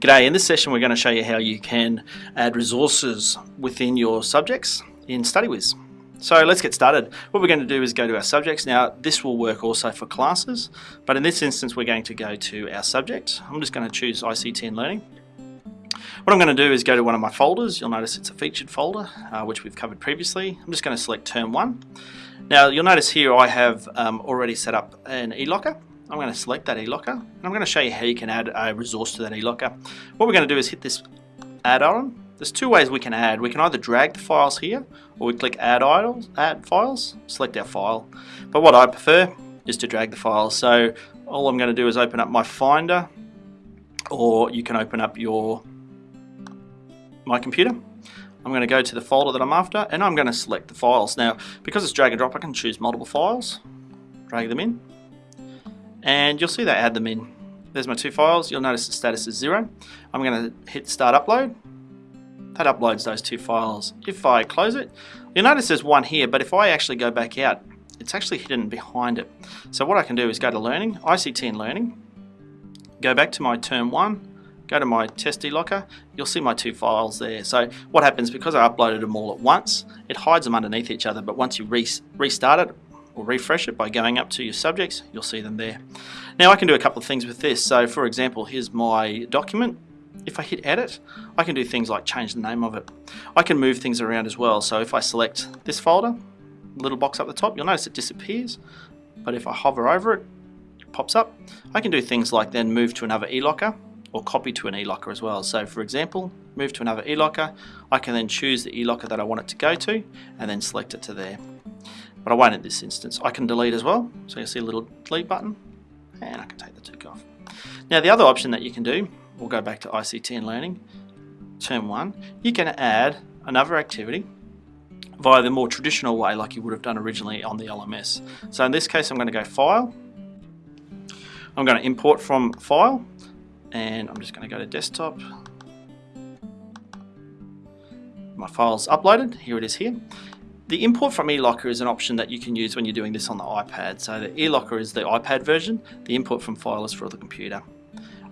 G'day, in this session we're going to show you how you can add resources within your subjects in StudyWiz. So let's get started. What we're going to do is go to our subjects. Now this will work also for classes, but in this instance we're going to go to our subject. I'm just going to choose ICT and Learning. What I'm going to do is go to one of my folders. You'll notice it's a featured folder, uh, which we've covered previously. I'm just going to select Term 1. Now you'll notice here I have um, already set up an eLocker. I'm going to select that eLocker and I'm going to show you how you can add a resource to that eLocker. What we're going to do is hit this add on. There's two ways we can add. We can either drag the files here or we click add, idols, add files, select our file. But what I prefer is to drag the files. So all I'm going to do is open up my Finder or you can open up your my computer. I'm going to go to the folder that I'm after and I'm going to select the files. Now because it's drag and drop I can choose multiple files, drag them in and you'll see they add them in. There's my two files. You'll notice the status is zero. I'm going to hit start upload. That uploads those two files. If I close it, you'll notice there's one here, but if I actually go back out, it's actually hidden behind it. So what I can do is go to Learning, ICT and Learning, go back to my Term 1, go to my test eLocker, you'll see my two files there. So what happens, because I uploaded them all at once, it hides them underneath each other, but once you re restart it, or refresh it by going up to your subjects, you'll see them there. Now I can do a couple of things with this. So for example, here's my document. If I hit edit, I can do things like change the name of it. I can move things around as well. So if I select this folder, little box up the top, you'll notice it disappears. But if I hover over it, it pops up. I can do things like then move to another eLocker or copy to an eLocker as well. So for example, move to another eLocker, I can then choose the eLocker that I want it to go to and then select it to there but I won't in this instance. I can delete as well, so you see a little delete button, and I can take the tick off. Now the other option that you can do, we'll go back to ICT and Learning, term one, you can add another activity via the more traditional way like you would have done originally on the LMS. So in this case I'm going to go File, I'm going to import from File, and I'm just going to go to Desktop, my file's uploaded, here it is here. The import from eLocker is an option that you can use when you're doing this on the iPad. So the eLocker is the iPad version, the import from file is for the computer.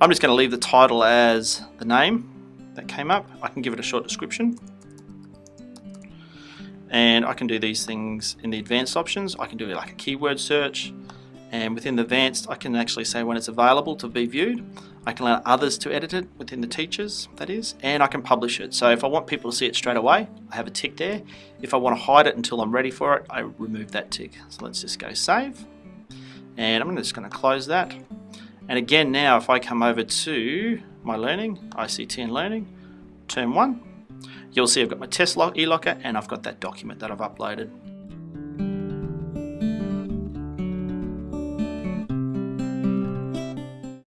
I'm just going to leave the title as the name that came up. I can give it a short description. And I can do these things in the advanced options. I can do like a keyword search and within the advanced I can actually say when it's available to be viewed. I can allow others to edit it within the teachers, that is, and I can publish it. So if I want people to see it straight away, I have a tick there. If I want to hide it until I'm ready for it, I remove that tick. So let's just go save. And I'm just going to close that. And again now, if I come over to my learning, ICT and learning, term one, you'll see I've got my test locker and I've got that document that I've uploaded.